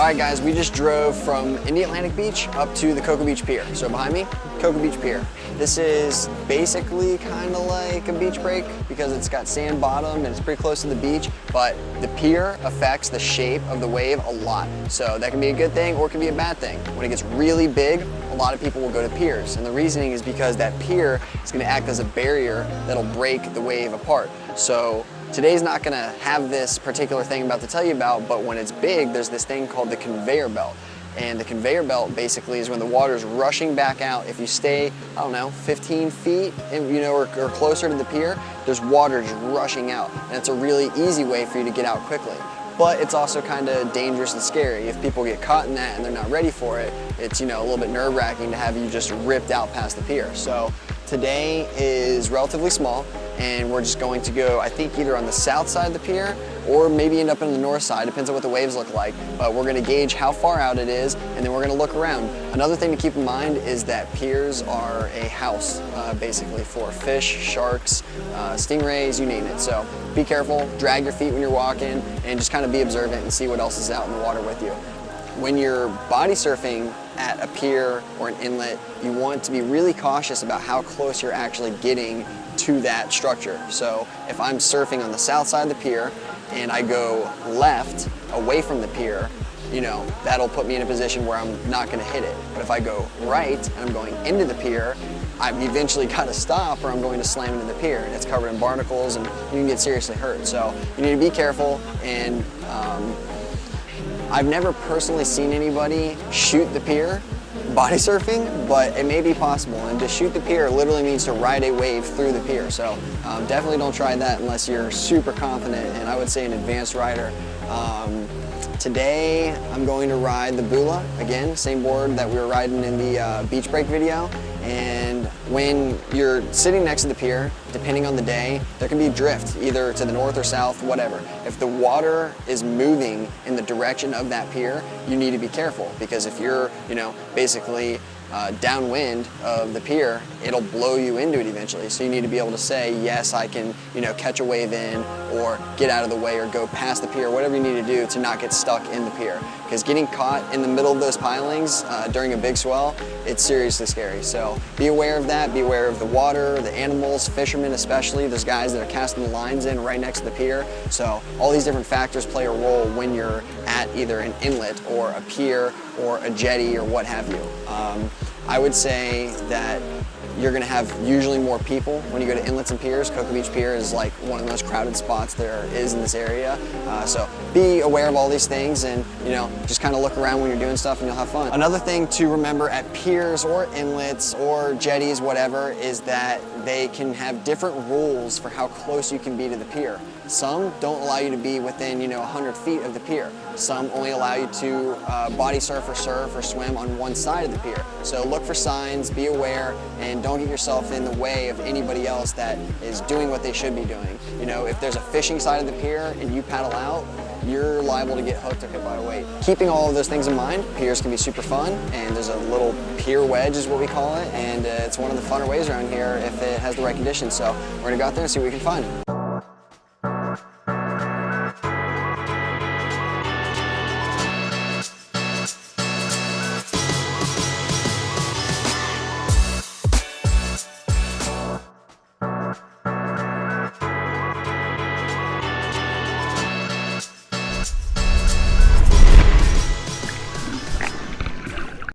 All right guys, we just drove from Indialantic Beach up to the Cocoa Beach Pier. So behind me, Cocoa Beach Pier. This is basically kind of like a beach break because it's got sand bottom and it's pretty close to the beach, but the pier affects the shape of the wave a lot. So that can be a good thing or it can be a bad thing. When it gets really big, a lot of people will go to piers. And the reasoning is because that pier is gonna act as a barrier that'll break the wave apart. So Today's not gonna have this particular thing I'm about to tell you about, but when it's big, there's this thing called the conveyor belt. And the conveyor belt basically is when the water is rushing back out. If you stay, I don't know, 15 feet, you know, or, or closer to the pier, there's water just rushing out. And it's a really easy way for you to get out quickly but it's also kind of dangerous and scary. If people get caught in that and they're not ready for it, it's you know a little bit nerve wracking to have you just ripped out past the pier. So today is relatively small and we're just going to go, I think either on the south side of the pier or maybe end up on the north side, depends on what the waves look like. But we're gonna gauge how far out it is and then we're gonna look around. Another thing to keep in mind is that piers are a house, uh, basically, for fish, sharks, uh, stingrays, you name it. So be careful, drag your feet when you're walking, and just kind of be observant and see what else is out in the water with you. When you're body surfing at a pier or an inlet, you want to be really cautious about how close you're actually getting to that structure. So if I'm surfing on the south side of the pier and I go left away from the pier, you know, that'll put me in a position where I'm not gonna hit it. But if I go right and I'm going into the pier, I've eventually got to stop or I'm going to slam into the pier and it's covered in barnacles and you can get seriously hurt. So you need to be careful and um, I've never personally seen anybody shoot the pier body surfing, but it may be possible. And to shoot the pier literally means to ride a wave through the pier. So um, definitely don't try that unless you're super confident and I would say an advanced rider. Um, today I'm going to ride the Bula, again, same board that we were riding in the uh, beach break video. And when you're sitting next to the pier, depending on the day, there can be drift, either to the north or south, whatever. If the water is moving in the direction of that pier, you need to be careful because if you're, you know, basically uh, downwind of the pier, it'll blow you into it eventually. So you need to be able to say, yes, I can, you know, catch a wave in or get out of the way or go past the pier, whatever you need to do to not get stuck in the pier. Because getting caught in the middle of those pilings uh, during a big swell, it's seriously scary. So be aware of that, be aware of the water, the animals, fishermen especially, those guys that are casting the lines in right next to the pier. So all these different factors play a role when you're at either an inlet or a pier or a jetty or what have you. Um, I would say that you're gonna have usually more people when you go to inlets and piers. Cocoa Beach Pier is like one of the most crowded spots there is in this area. Uh, so be aware of all these things and you know just kind of look around when you're doing stuff and you'll have fun. Another thing to remember at piers or inlets or jetties, whatever, is that they can have different rules for how close you can be to the pier. Some don't allow you to be within, you know, 100 feet of the pier. Some only allow you to uh, body surf or surf or swim on one side of the pier. So look for signs, be aware, and don't get yourself in the way of anybody else that is doing what they should be doing. You know, if there's a fishing side of the pier and you paddle out, you're liable to get hooked or hit by a weight. Keeping all of those things in mind, piers can be super fun, and there's a little pier wedge is what we call it, and uh, it's one of the funner ways around here if it has the right conditions. So we're gonna go out there and see what we can find.